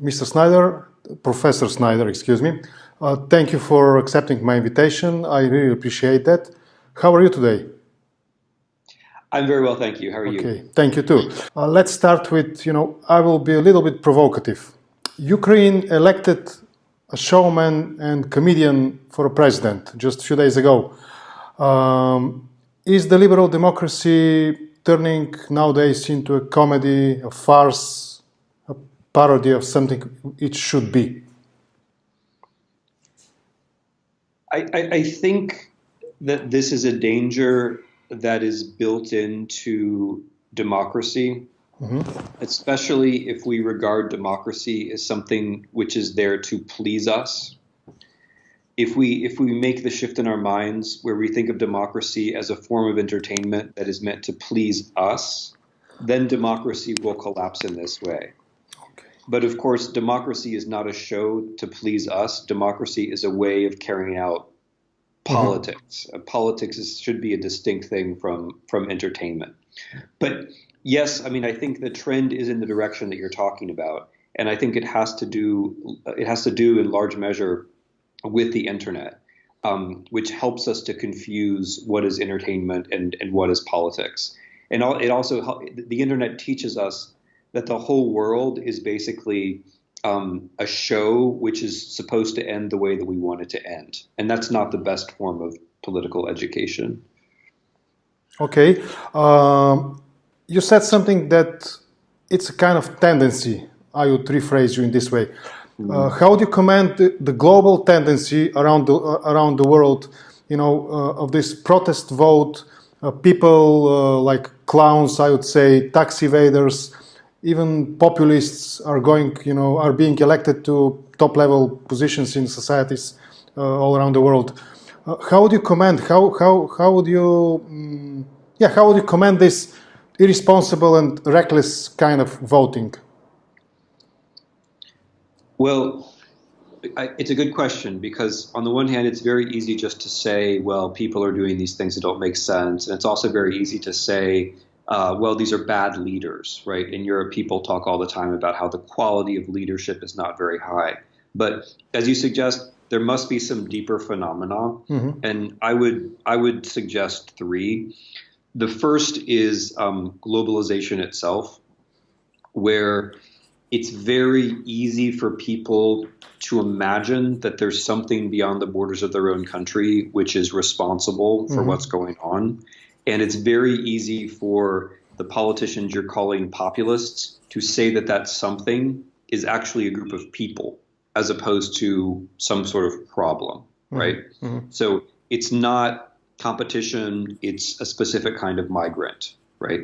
Mr. Snyder, Professor Snyder, excuse me. Uh, thank you for accepting my invitation. I really appreciate that. How are you today? I'm very well, thank you. How are okay. you? Okay, thank you too. Uh, let's start with, you know, I will be a little bit provocative. Ukraine elected a showman and comedian for a president just a few days ago. Um, is the liberal democracy turning nowadays into a comedy, a farce, parody of something it should be? I, I, I think that this is a danger that is built into democracy, mm-hmm. especially if we regard democracy as something which is there to please us. If we if we make the shift in our minds where we think of democracy as a form of entertainment that is meant to please us, then democracy will collapse in this way. But of course, democracy is not a show to please us. Democracy is a way of carrying out politics. Mm-hmm. Politics is, should be a distinct thing from from entertainment. But yes, I mean, I think the trend is in the direction that you're talking about, and I think it has to do it has to do in large measure with the internet, um, which helps us to confuse what is entertainment and and what is politics. And it also the internet teaches us that the whole world is basically um, a show which is supposed to end the way that we want it to end. And that's not the best form of political education. Okay. Um, you said something that it's a kind of tendency. I would rephrase you in this way. Mm. Uh, how do you comment the, the, global tendency around the, uh, around the world, you know, uh, of this protest vote, uh, people uh, like clowns, I would say, tax evaders, even populists are going, you know, are being elected to top level positions in societies uh, all around the world. Uh, how would you comment? How how how would you, um, yeah, how would you comment this irresponsible and reckless kind of voting? Well, I, it's a good question because on the one hand, it's very easy just to say, well, people are doing these things that don't make sense, and it's also very easy to say uh, well, these are bad leaders, right? In Europe, people talk all the time about how the quality of leadership is not very high. But as you suggest, there must be some deeper phenomena, mm-hmm. and I would I would suggest three. The first is um, globalization itself, where it's very easy for people to imagine that there's something beyond the borders of their own country which is responsible for mm-hmm. what's going on. And it's very easy for the politicians you're calling populists to say that that something is actually a group of people as opposed to some sort of problem, mm-hmm. right? Mm-hmm. So it's not competition, it's a specific kind of migrant, right?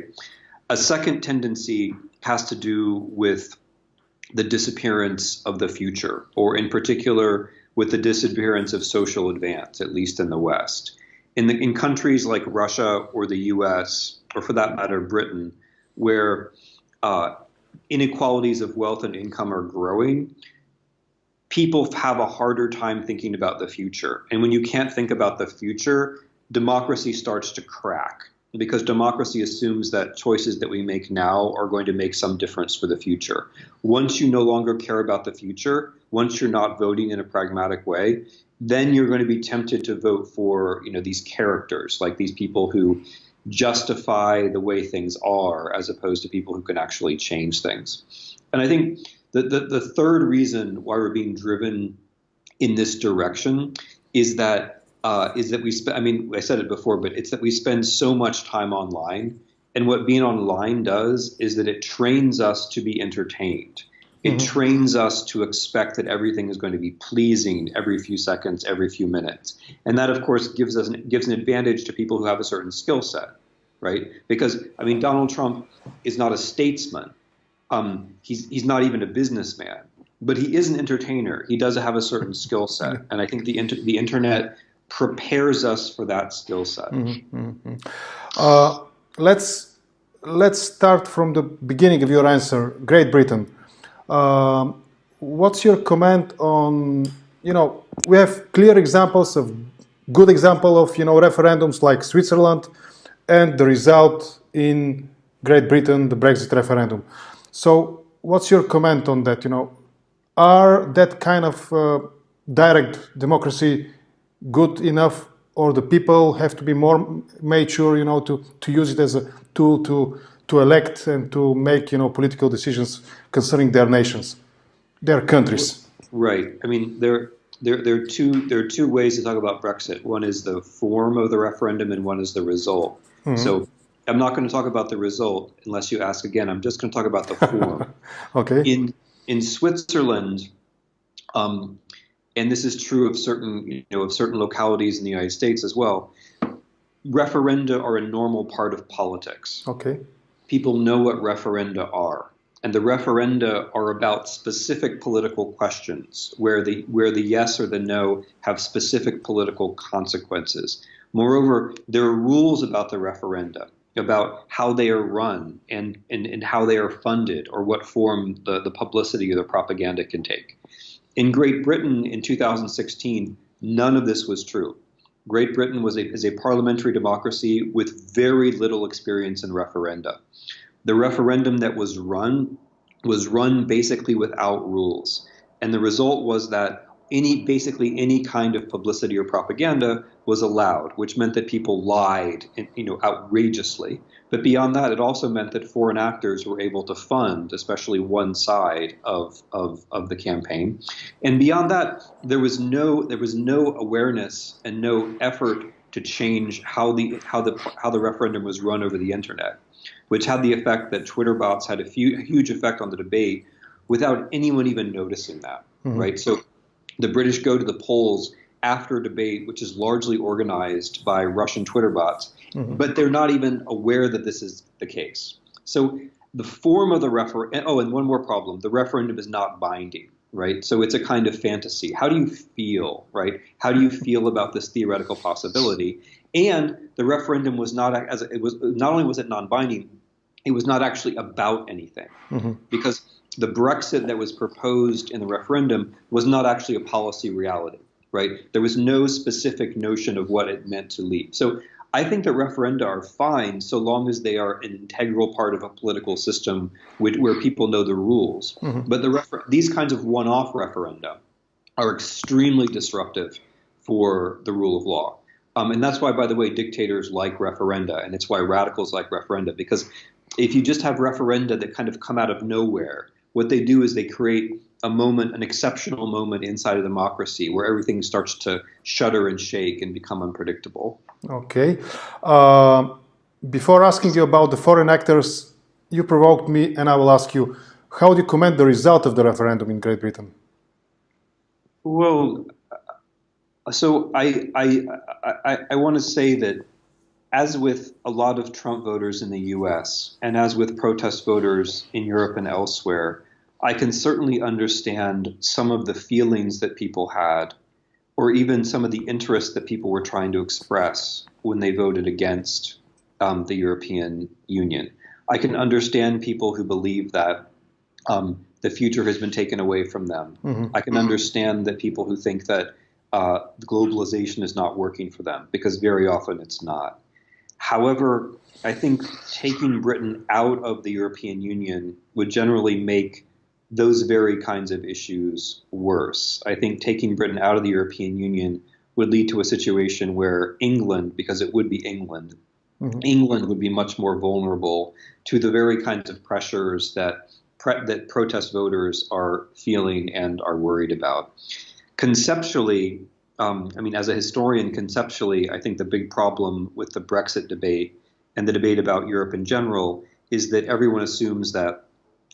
A second tendency has to do with the disappearance of the future, or in particular, with the disappearance of social advance, at least in the West in, the, in countries like Russia or the U.S. or for that matter Britain, where uh, inequalities of wealth and income are growing, people have a harder time thinking about the future. And when you can't think about the future, democracy starts to crack because democracy assumes that choices that we make now are going to make some difference for the future. Once you no longer care about the future, once you're not voting in a pragmatic way, then you're going to be tempted to vote for you know these characters like these people who justify the way things are as opposed to people who can actually change things and i think the, the, the third reason why we're being driven in this direction is that uh, is that we spend i mean i said it before but it's that we spend so much time online and what being online does is that it trains us to be entertained it mm-hmm. trains us to expect that everything is going to be pleasing every few seconds, every few minutes, and that, of course, gives us an, gives an advantage to people who have a certain skill set, right? Because I mean, Donald Trump is not a statesman. Um, he's he's not even a businessman, but he is an entertainer. He does have a certain skill set, and I think the inter- the internet prepares us for that skill set. Mm-hmm, mm-hmm. Uh, let's let's start from the beginning of your answer. Great Britain. Um, what's your comment on, you know, we have clear examples of good example of, you know, referendums like Switzerland and the result in Great Britain, the Brexit referendum. So what's your comment on that? You know, are that kind of uh, direct democracy good enough, or the people have to be more mature, you know, to, to use it as a tool to to elect and to make, you know, political decisions concerning their nations, their countries. Right. I mean, there there, there are two there are two ways to talk about Brexit. One is the form of the referendum, and one is the result. Mm-hmm. So I'm not going to talk about the result unless you ask again. I'm just going to talk about the form. okay. In in Switzerland, um, and this is true of certain you know of certain localities in the United States as well. Referenda are a normal part of politics. Okay. People know what referenda are and the referenda are about specific political questions where the where the yes or the no have specific political consequences. Moreover, there are rules about the referenda about how they are run and, and, and how they are funded or what form the, the publicity or the propaganda can take. In Great Britain in 2016, none of this was true. Great Britain was a, is a parliamentary democracy with very little experience in referenda. The referendum that was run was run basically without rules. And the result was that any basically any kind of publicity or propaganda was allowed, which meant that people lied, you know, outrageously. But beyond that, it also meant that foreign actors were able to fund, especially one side of, of, of the campaign. And beyond that, there was no there was no awareness and no effort to change how the how the how the referendum was run over the internet which had the effect that Twitter bots had a, few, huge effect on the debate without anyone even noticing that, mm-hmm. right? So the British go to the polls after a debate, which is largely organized by Russian Twitter bots, mm-hmm. but they're not even aware that this is the case. So the form of the referendum, oh, and one more problem the referendum is not binding, right? So it's a kind of fantasy. How do you feel, right? How do you feel about this theoretical possibility? And the referendum was not as it was not only was it non-binding, it was not actually about anything mm-hmm. because the Brexit that was proposed in the referendum was not actually a policy reality, right? There was no specific notion of what it meant to leave. So I think that referenda are fine so long as they are an integral part of a political system which, where people know the rules. Mm-hmm. But the refer- these kinds of one-off referenda are extremely disruptive for the rule of law. Um, and that's why, by the way, dictators like referenda, and it's why radicals like referenda, because if you just have referenda that kind of come out of nowhere, what they do is they create a moment, an exceptional moment inside of democracy where everything starts to shudder and shake and become unpredictable. Okay. Uh, before asking you about the foreign actors, you provoked me, and I will ask you how do you comment the result of the referendum in Great Britain? Well, so I I I, I want to say that as with a lot of Trump voters in the U.S. and as with protest voters in Europe and elsewhere, I can certainly understand some of the feelings that people had, or even some of the interests that people were trying to express when they voted against um, the European Union. I can understand people who believe that um, the future has been taken away from them. Mm-hmm. I can understand that people who think that uh, globalization is not working for them because very often it's not. However, I think taking Britain out of the European Union would generally make those very kinds of issues worse. I think taking Britain out of the European Union would lead to a situation where England, because it would be England, mm-hmm. England would be much more vulnerable to the very kinds of pressures that pre- that protest voters are feeling and are worried about conceptually, um, I mean, as a historian, conceptually, I think the big problem with the Brexit debate and the debate about Europe in general is that everyone assumes that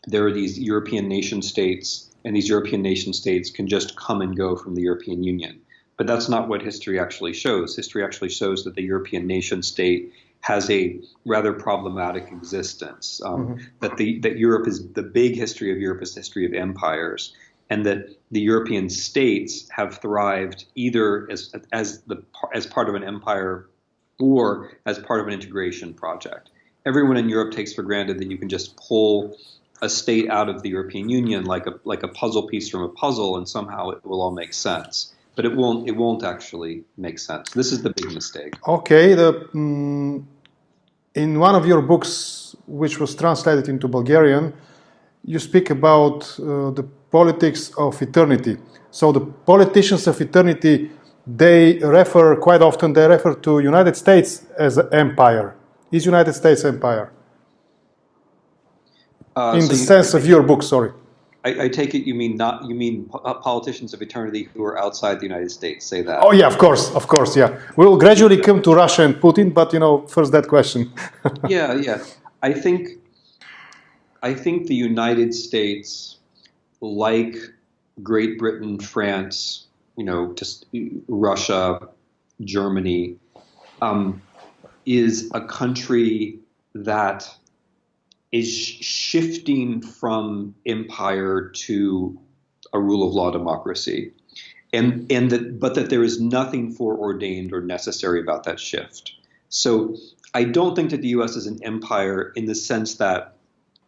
there are these European nation states, and these European nation states can just come and go from the European Union. But that's not what history actually shows. History actually shows that the European nation state has a rather problematic existence. Um, mm-hmm. That the that Europe is the big history of Europe is the history of empires, and that the European states have thrived either as, as, the, as part of an empire or as part of an integration project. Everyone in Europe takes for granted that you can just pull a state out of the European Union like a, like a puzzle piece from a puzzle and somehow it will all make sense. But it won't, it won't actually make sense. This is the big mistake. Okay. The, um, in one of your books, which was translated into Bulgarian, you speak about uh, the politics of eternity. So the politicians of eternity, they refer quite often. They refer to United States as an empire. Is United States empire? Uh, In so the you, sense of your book, sorry. I, I, take it you mean not you mean uh, politicians of eternity who are outside the United States say that. Oh yeah, of course, of course, yeah. We'll gradually come to Russia and Putin, but you know, first that question. yeah, yeah. I think I think the United States, like Great Britain, France, you know, just Russia, Germany, um, is a country that is shifting from empire to a rule of law democracy. And, and that, but that there is nothing foreordained or necessary about that shift. So I don't think that the U.S. is an empire in the sense that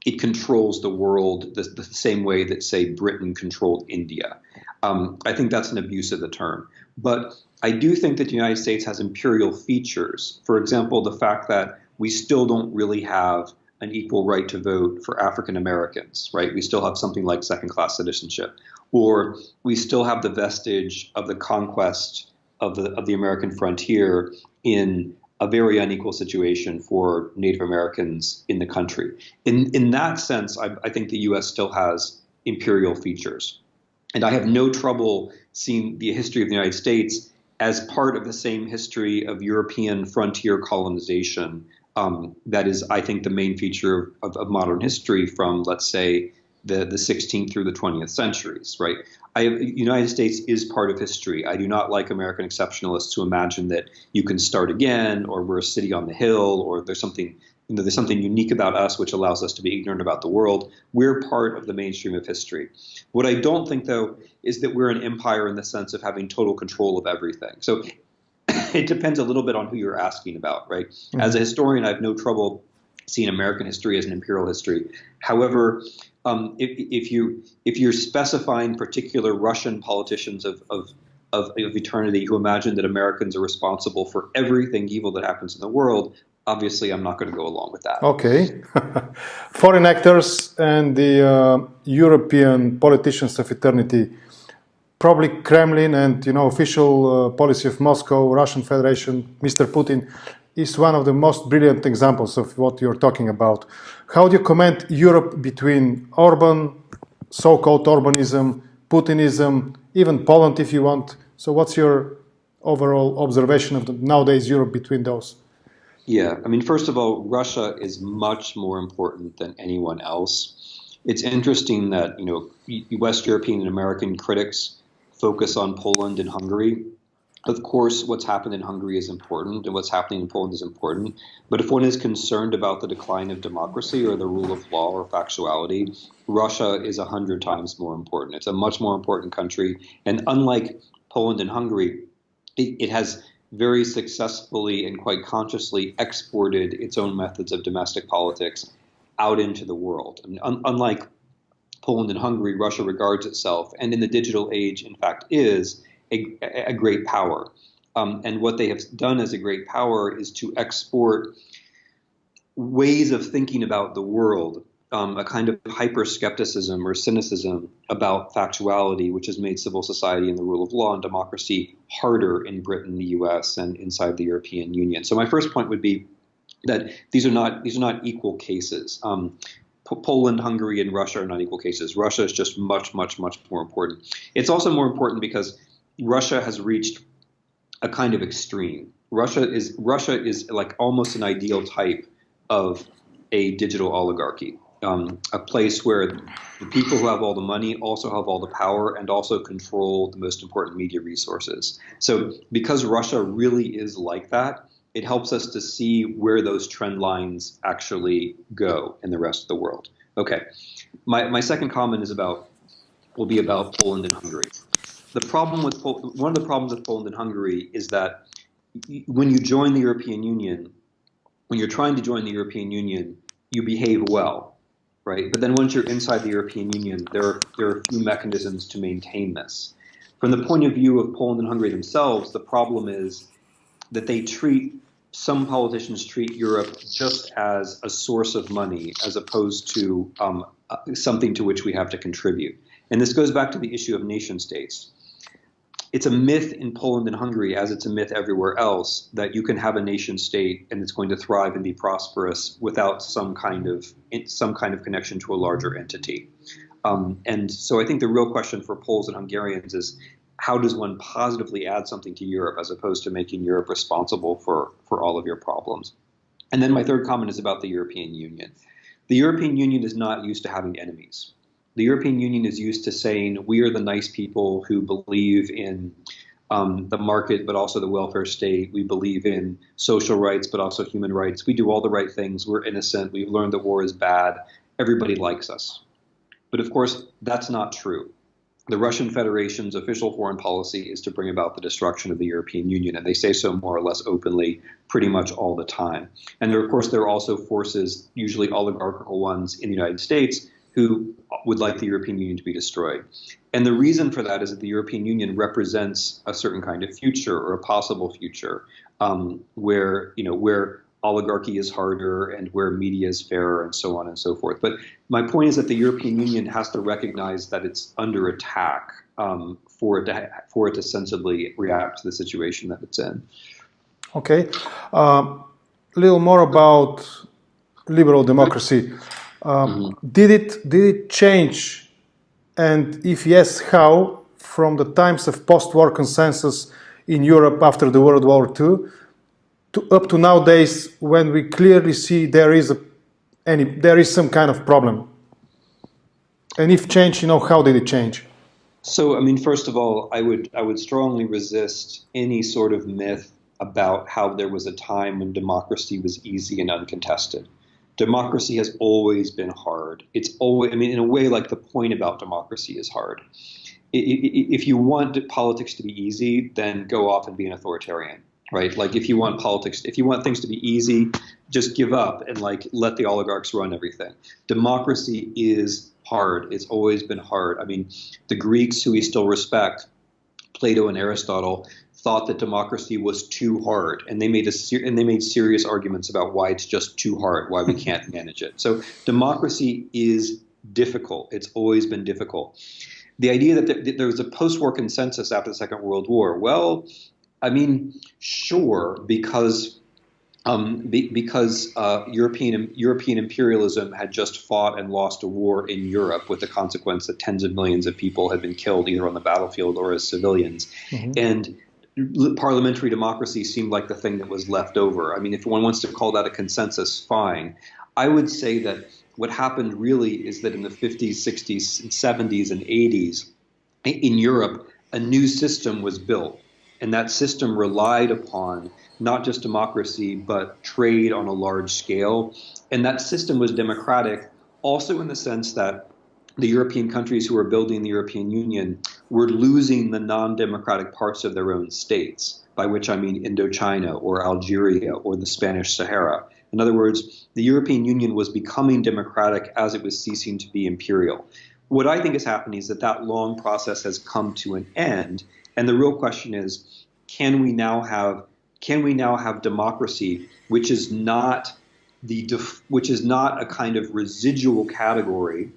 it controls the world the, the same way that, say, Britain controlled India. Um, I think that's an abuse of the term. But I do think that the United States has imperial features. For example, the fact that we still don't really have an equal right to vote for African Americans, right? We still have something like second class citizenship. Or we still have the vestige of the conquest of the, of the American frontier in a very unequal situation for Native Americans in the country. In, in that sense, I, I think the U.S. still has imperial features. And I have no trouble seeing the history of the United States as part of the same history of European frontier colonization um, that is, I think, the main feature of, of, modern history from, let's say, the, the 16th through the 20th centuries, right? I, United States is part of history. I do not like American exceptionalists who imagine that you can start again, or we're a city on the hill, or there's something you know, there's something unique about us which allows us to be ignorant about the world. We're part of the mainstream of history. What I don't think, though, is that we're an empire in the sense of having total control of everything. So it depends a little bit on who you're asking about, right? Mm-hmm. As a historian, I have no trouble seeing American history as an imperial history. However, um, if, if, you if you're specifying particular Russian politicians of, of of, of eternity who imagine that Americans are responsible for everything evil that happens in the world, obviously I'm not going to go along with that. Okay. Foreign actors and the uh, European politicians of eternity probably Kremlin and you know official uh, policy of Moscow, Russian Federation, Mr. Putin is one of the most brilliant examples of what you're talking about. How do you comment Europe between Orban, so-called Orbanism, Putinism, even Poland if you want? So what's your overall observation of the nowadays Europe between those? Yeah, I mean, first of all, Russia is much more important than anyone else. It's interesting that you know West European and American critics focus on Poland and Hungary. Of course, what's happened in Hungary is important, and what's happening in Poland is important. But if one is concerned about the decline of democracy or the rule of law or factuality, Russia is a hundred times more important. It's a much more important country, and unlike Poland and Hungary, it, it has very successfully and quite consciously exported its own methods of domestic politics out into the world. I mean, un- unlike Poland and Hungary, Russia regards itself, and in the digital age, in fact, is a, a great power. Um, and what they have done as a great power is to export ways of thinking about the world, um, a kind of hyper skepticism or cynicism about factuality, which has made civil society and the rule of law and democracy harder in Britain, the US, and inside the European Union. So my first point would be that these are not these are not equal cases. Um, Poland, Hungary, and Russia are not equal cases. Russia is just much, much, much more important. It's also more important because Russia has reached a kind of extreme. Russia is Russia is like almost an ideal type of a digital oligarchy, um, a place where the people who have all the money also have all the power and also control the most important media resources. So because Russia really is like that, it helps us to see where those trend lines actually go in the rest of the world. Okay, my, my second comment is about will be about Poland and Hungary. The problem with one of the problems with Poland and Hungary is that when you join the European Union, when you're trying to join the European Union, you behave well, right? But then once you're inside the European Union, there are there are a few mechanisms to maintain this. From the point of view of Poland and Hungary themselves, the problem is that they treat some politicians treat Europe just as a source of money as opposed to um, something to which we have to contribute. And this goes back to the issue of nation states. It's a myth in Poland and Hungary, as it's a myth everywhere else, that you can have a nation state and it's going to thrive and be prosperous without some kind of some kind of connection to a larger entity. Um, and so I think the real question for Poles and Hungarians is how does one positively add something to Europe as opposed to making Europe responsible for, for all of your problems? And then my third comment is about the European Union. The European Union is not used to having enemies. The European Union is used to saying we are the nice people who believe in um, the market, but also the welfare state. We believe in social rights, but also human rights. We do all the right things. We're innocent. We've learned that war is bad. Everybody likes us. But of course, that's not true. The Russian Federation's official foreign policy is to bring about the destruction of the European Union, and they say so more or less openly pretty much all the time. And there, of course, there are also forces, usually oligarchical ones in the United States, who would like the European Union to be destroyed. And the reason for that is that the European Union represents a certain kind of future or a possible future um, where, you know, where oligarchy is harder and where media is fairer and so on and so forth. But my point is that the European Union has to recognize that it's under attack um, for, it to, for it to sensibly react to the situation that it's in. Okay. A uh, little more about liberal democracy. Um, mm. Did it did it change, and if yes, how from the times of post-war consensus in Europe after the World War II to up to nowadays when we clearly see there is a any there is some kind of problem? And if change, you know, how did it change? So, I mean, first of all, I would I would strongly resist any sort of myth about how there was a time when democracy was easy and uncontested democracy has always been hard. It's always, I mean, in a way, like the point about democracy is hard. If you want politics to be easy, then go off and be an authoritarian, right? Like if you want politics, if you want things to be easy, just give up and like let the oligarchs run everything. Democracy is hard. It's always been hard. I mean, the Greeks, who we still respect, Plato and Aristotle, thought that democracy was too hard, and they made a ser- and they made serious arguments about why it's just too hard, why we can't manage it. So democracy is difficult. It's always been difficult. The idea that there was a post-war consensus after the Second World War. Well, I mean, sure, because um, be, because uh, European European imperialism had just fought and lost a war in Europe, with the consequence that tens of millions of people had been killed either on the battlefield or as civilians, mm-hmm. and parliamentary democracy seemed like the thing that was left over. I mean, if one wants to call that a consensus, fine. I would say that what happened really is that in the 50s, 60s, 70s, and 80s in Europe, a new system was built. And that system relied upon not just democracy, but trade on a large scale. And that system was democratic also in the sense that the European countries who were building the European Union were losing the non democratic parts of their own states, by which I mean Indochina or Algeria or the Spanish Sahara. In other words, the European Union was becoming democratic as it was ceasing to be imperial. What I think is happening is that that long process has come to an end, and the real question is, can we now have can we now have democracy which is not the which is not a kind of residual category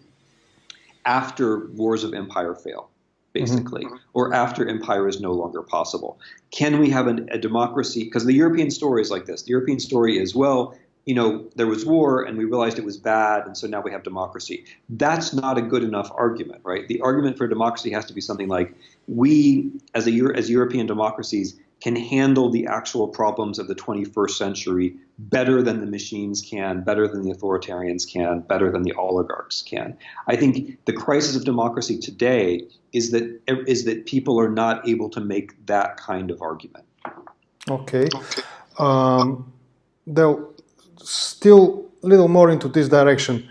after wars of empire fail, basically, mm-hmm. or after empire is no longer possible. Can we have an, a democracy? Because the European story is like this. The European story is, well, you know, there was war and we realized it was bad, and so now we have democracy. That's not a good enough argument, right? The argument for democracy has to be something like we, as a as European democracies, can handle the actual problems of the 21st century better than the machines can, better than the authoritarians can, better than the oligarchs can. I think the crisis of democracy today is that is that people are not able to make that kind of argument. Okay. Um, though still a little more into this direction.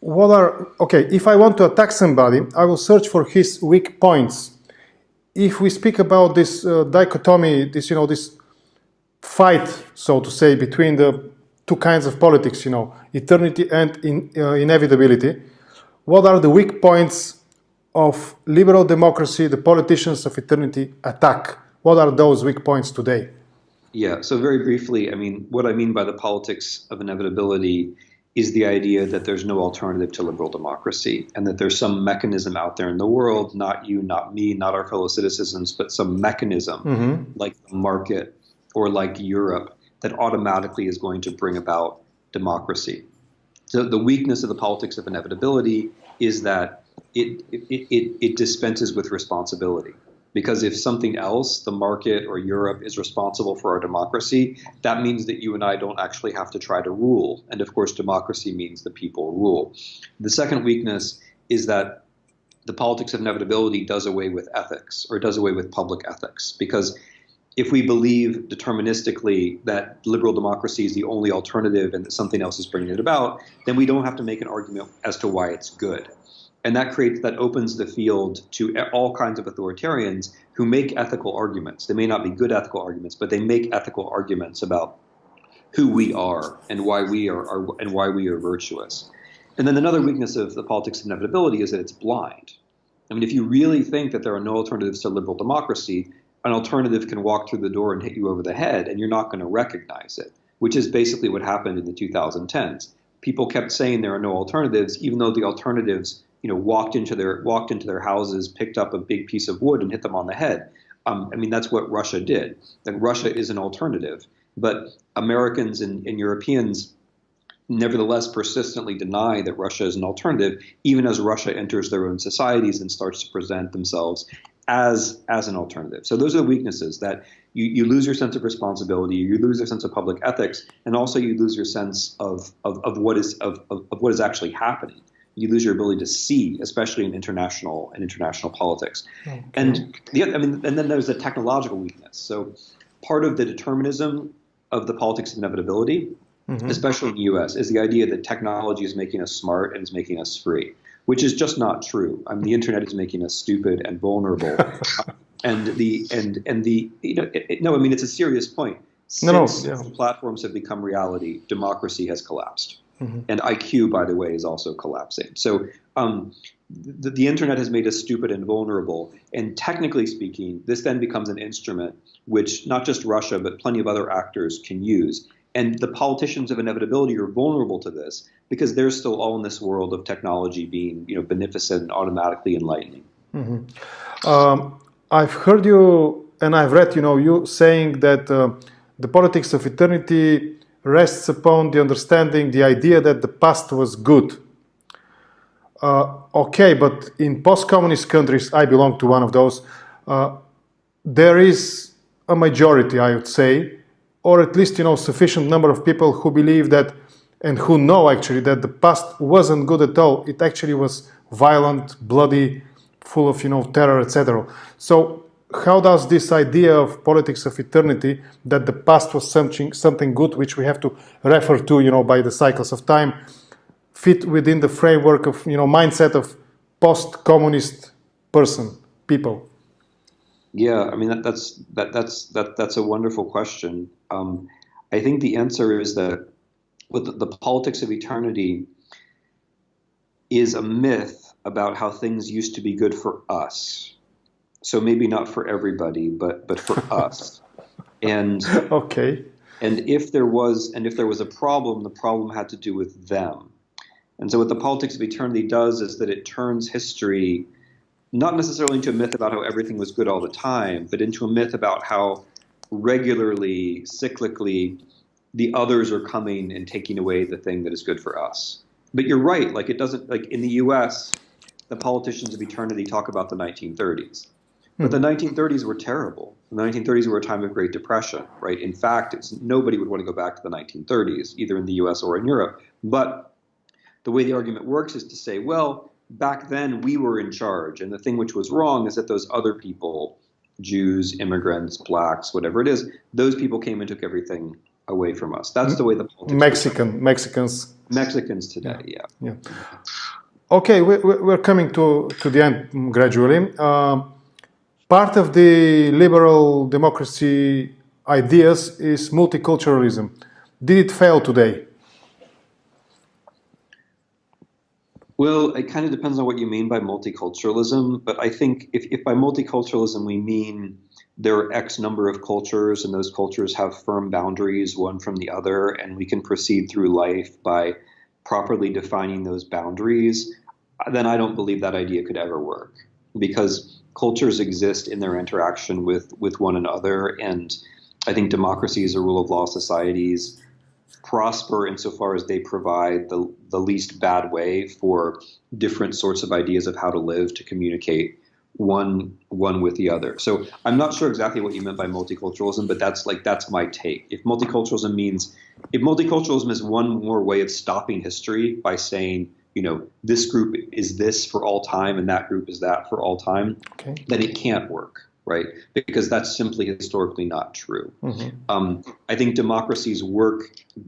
What are okay? If I want to attack somebody, I will search for his weak points if we speak about this uh, dichotomy, this you know this fight, so to say, between the two kinds of politics, you know, eternity and in, uh, inevitability, what are the weak points of liberal democracy the politicians of eternity attack? What are those weak points today? Yeah, so very briefly, I mean, what I mean by the politics of inevitability is the idea that there's no alternative to liberal democracy and that there's some mechanism out there in the world, not you, not me, not our fellow citizens, but some mechanism mm-hmm. like the market or like Europe that automatically is going to bring about democracy. So the weakness of the politics of inevitability is that it, it, it, it dispenses with responsibility. Because if something else, the market or Europe, is responsible for our democracy, that means that you and I don't actually have to try to rule. And of course, democracy means the people rule. The second weakness is that the politics of inevitability does away with ethics or does away with public ethics. Because if we believe deterministically that liberal democracy is the only alternative and that something else is bringing it about, then we don't have to make an argument as to why it's good and that creates that opens the field to all kinds of authoritarians who make ethical arguments. They may not be good ethical arguments, but they make ethical arguments about who we are and why we are, are and why we are virtuous. And then another weakness of the politics of inevitability is that it's blind. I mean, if you really think that there are no alternatives to liberal democracy, an alternative can walk through the door and hit you over the head, and you're not going to recognize it, which is basically what happened in the 2010s. People kept saying there are no alternatives, even though the alternatives you know, walked into their walked into their houses, picked up a big piece of wood, and hit them on the head. Um, I mean, that's what Russia did. That Russia is an alternative, but Americans and, and Europeans nevertheless persistently deny that Russia is an alternative, even as Russia enters their own societies and starts to present themselves as as an alternative. So those are the weaknesses that you, you lose your sense of responsibility, you lose your sense of public ethics, and also you lose your sense of of, of what is of, of, of what is actually happening you lose your ability to see, especially in international and international politics. Okay. And the, I mean, and then there's the technological weakness. So part of the determinism of the politics of inevitability, mm-hmm. especially in the U.S., is the idea that technology is making us smart and is making us free, which is just not true. I mean, the internet is making us stupid and vulnerable. and the and and the you know it, it, no, I mean it's a serious point. Since no, no, yeah. platforms have become reality, democracy has collapsed. Mm-hmm. And IQ, by the way, is also collapsing. So um, the, the, internet has made us stupid and vulnerable. And technically speaking, this then becomes an instrument which not just Russia, but plenty of other actors can use. And the politicians of inevitability are vulnerable to this because they're still all in this world of technology being, you know, beneficent and automatically enlightening. Mm-hmm. Um, I've heard you, and I've read, you know, you saying that uh, the politics of eternity rests upon the understanding, the idea that the past was good. Uh, okay, but in post-communist countries, I belong to one of those, uh, there is a majority, I would say, or at least, you know, sufficient number of people who believe that and who know actually that the past wasn't good at all. It actually was violent, bloody, full of, you know, terror, etc. So how does this idea of politics of eternity that the past was something something good which we have to refer to you know by the cycles of time fit within the framework of you know mindset of post-communist person people? Yeah i mean that, that's that that's that that's a wonderful question. Um, i think the answer is that with the, the politics of eternity is a myth about how things used to be good for us so maybe not for everybody, but but for us. And okay. And if there was and if there was a problem, the problem had to do with them. And so what the politics of eternity does is that it turns history not necessarily into a myth about how everything was good all the time, but into a myth about how regularly, cyclically, the others are coming and taking away the thing that is good for us. But you're right, like it doesn't like in the US, the politicians of eternity talk about the 1930s. But the 1930s hmm. were terrible. The 1930s were a time of Great Depression, right? In fact, nobody would want to go back to the 1930s, either in the US or in Europe. But the way the argument works is to say, well, back then we were in charge. And the thing which was wrong is that those other people, Jews, immigrants, blacks, whatever it is, those people came and took everything away from us. That's the way the politics Mexican, Mexicans. Mexicans today, yeah. yeah. yeah. Okay, we're coming to, to the end gradually. Uh, Part of the liberal democracy ideas is multiculturalism. Did it fail today? Well, it kind of depends on what you mean by multiculturalism. But I think if, if by multiculturalism we mean there are X number of cultures and those cultures have firm boundaries one from the other, and we can proceed through life by properly defining those boundaries, then I don't believe that idea could ever work because cultures exist in their interaction with, with one another. And I think democracies or rule of law societies prosper insofar as they provide the, the least bad way for different sorts of ideas of how to live, to communicate one one with the other. So I'm not sure exactly what you meant by multiculturalism, but that's like that's my take. If multiculturalism means if multiculturalism is one more way of stopping history by saying, you know, this group is this for all time and that group is that for all time, Okay. then it can't work, right? Because that's simply historically not true. Mhm. Um, I think democracies work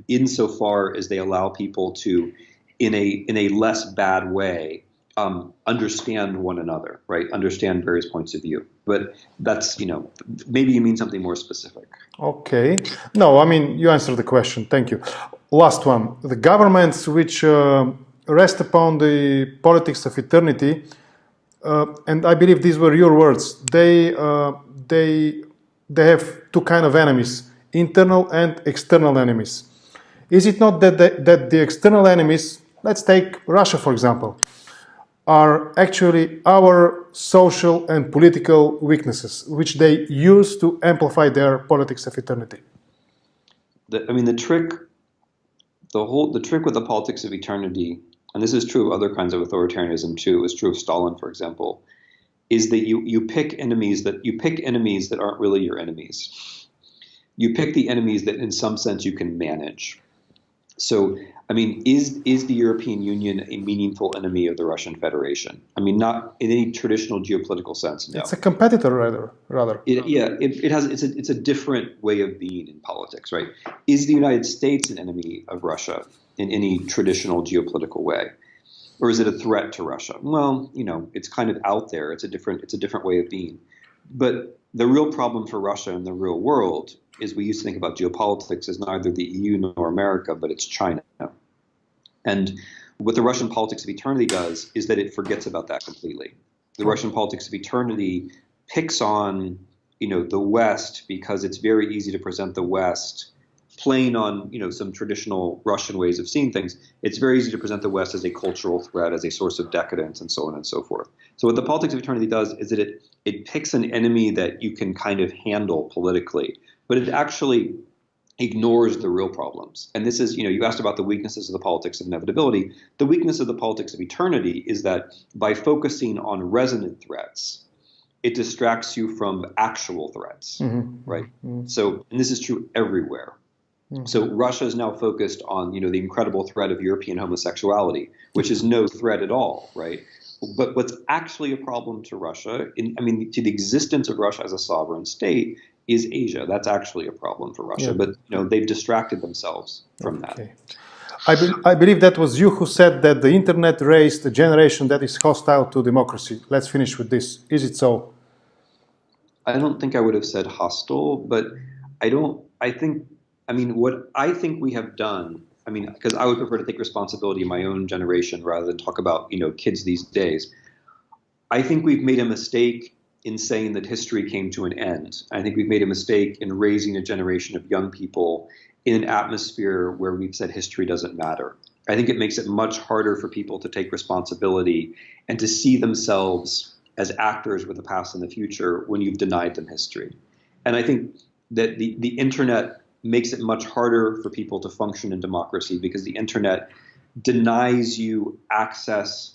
insofar as they allow people to, in a in a less bad way, um, understand one another, right? Understand various points of view. But that's you know maybe you mean something more specific. Okay. No, I mean, you answered the question. Thank you. Last one. The governments which uh, rest upon the politics of eternity, uh, and I believe these were your words, they, uh, they, they have two kind of enemies, internal and external enemies. Is it not that the, that the external enemies, let's take Russia for example, are actually our social and political weaknesses, which they use to amplify their politics of eternity. The, I mean, the trick, the whole the trick with the politics of eternity, and this is true of other kinds of authoritarianism too. Is true of Stalin, for example, is that you you pick enemies that you pick enemies that aren't really your enemies. You pick the enemies that, in some sense, you can manage. So, I mean, is is the European Union a meaningful enemy of the Russian Federation? I mean, not in any traditional geopolitical sense. No. It's a competitor, rather. Rather. It, yeah, it, it has it's a it's a different way of being in politics, right? Is the United States an enemy of Russia in any traditional geopolitical way, or is it a threat to Russia? Well, you know, it's kind of out there. It's a different it's a different way of being. But the real problem for Russia in the real world is we used to think about geopolitics as neither the EU nor America, but it's China. And what the Russian politics of eternity does is that it forgets about that completely. The Russian politics of eternity picks on, you know, the West because it's very easy to present the West playing on, you know, some traditional Russian ways of seeing things. It's very easy to present the West as a cultural threat, as a source of decadence, and so on and so forth. So what the politics of eternity does is that it it picks an enemy that you can kind of handle politically, but it actually ignores the real problems. And this is, you know, you asked about the weaknesses of the politics of inevitability. The weakness of the politics of eternity is that by focusing on resonant threats, it distracts you from actual threats, Mhm. right? So, and this is true everywhere. Hmm. So Russia is now focused on, you know, the incredible threat of European homosexuality, which is no threat at all, right? But what's actually a problem to Russia, in, I mean, to the existence of Russia as a sovereign state, is Asia. That's actually a problem for Russia. Yeah. But you know, they've distracted themselves from that. I, be- I believe that was you who said that the internet raised a generation that is hostile to democracy. Let's finish with this. Is it so? I don't think I would have said hostile, but I don't. I think. I mean, what I think we have done. I mean, because I would prefer to take responsibility in my own generation rather than talk about you know kids these days. I think we've made a mistake in saying that history came to an end. I think we've made a mistake in raising a generation of young people in an atmosphere where we've said history doesn't matter. I think it makes it much harder for people to take responsibility and to see themselves as actors with the past and the future when you've denied them history. And I think that the, the internet makes it much harder for people to function in democracy because the internet denies you access.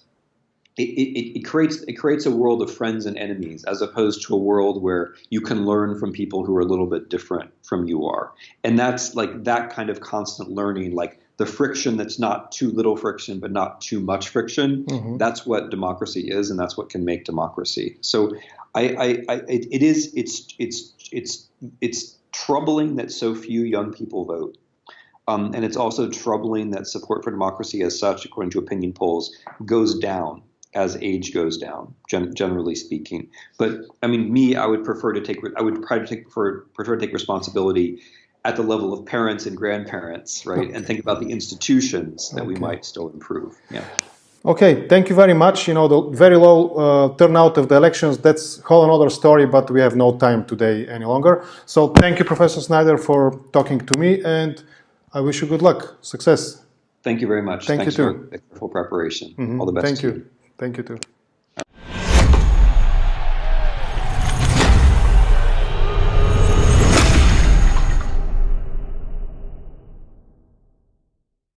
It, it, it, creates it creates a world of friends and enemies as opposed to a world where you can learn from people who are a little bit different from you are. And that's like that kind of constant learning like the friction that's not too little friction but not too much friction. Mm-hmm. That's what democracy is and that's what can make democracy. So i, I, I it, it is it's it's it's it's troubling that so few young people vote um, and it's also troubling that support for democracy as such according to opinion polls goes down as age goes down, gen- generally speaking. But I mean, me, I would prefer to take, I would try to take, prefer, prefer to take responsibility at the level of parents and grandparents, right, and think about the institutions that we might still improve. Yeah. Okay, thank you very much. You know, the very low uh, turnout of the elections, that's whole another story, but we have no time today any longer. So thank you, Professor Snyder, for talking to me, and I wish you good luck, success. Thank you very much. Thank Thanks you for too. careful preparation. Mhm. All the best. Thank to you. Thank you too.